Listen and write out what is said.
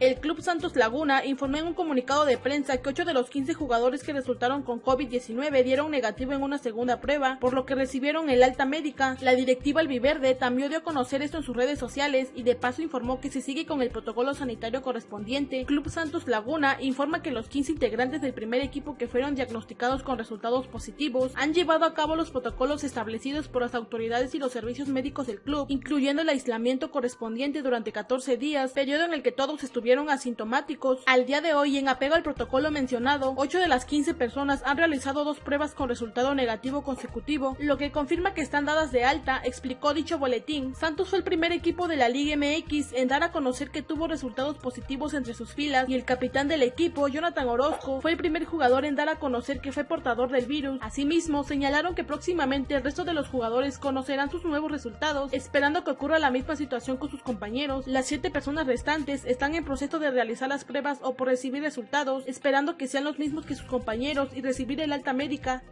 El Club Santos Laguna informó en un comunicado de prensa que 8 de los 15 jugadores que resultaron con COVID-19 dieron negativo en una segunda prueba, por lo que recibieron el alta médica. La directiva albiverde también dio a conocer esto en sus redes sociales y de paso informó que se sigue con el protocolo sanitario correspondiente. Club Santos Laguna informa que los 15 integrantes del primer equipo que fueron diagnosticados con resultados positivos han llevado a cabo los protocolos establecidos por las autoridades y los servicios médicos del club, incluyendo el aislamiento correspondiente durante 14 días, periodo en el que todos estuvieron asintomáticos. Al día de hoy, en apego al protocolo mencionado, 8 de las 15 personas han realizado dos pruebas con resultado negativo consecutivo, lo que confirma que están dadas de alta, explicó dicho boletín. Santos fue el primer equipo de la Liga MX en dar a conocer que tuvo resultados positivos entre sus filas y el capitán del equipo, Jonathan Orozco, fue el primer jugador en dar a conocer que fue portador del virus. Asimismo, señalaron que próximamente el resto de los jugadores conocerán sus nuevos resultados, esperando que ocurra la misma situación con sus compañeros. Las siete personas restantes están en proceso de realizar las pruebas o por recibir resultados, esperando que sean los mismos que sus compañeros y recibir el alta médica.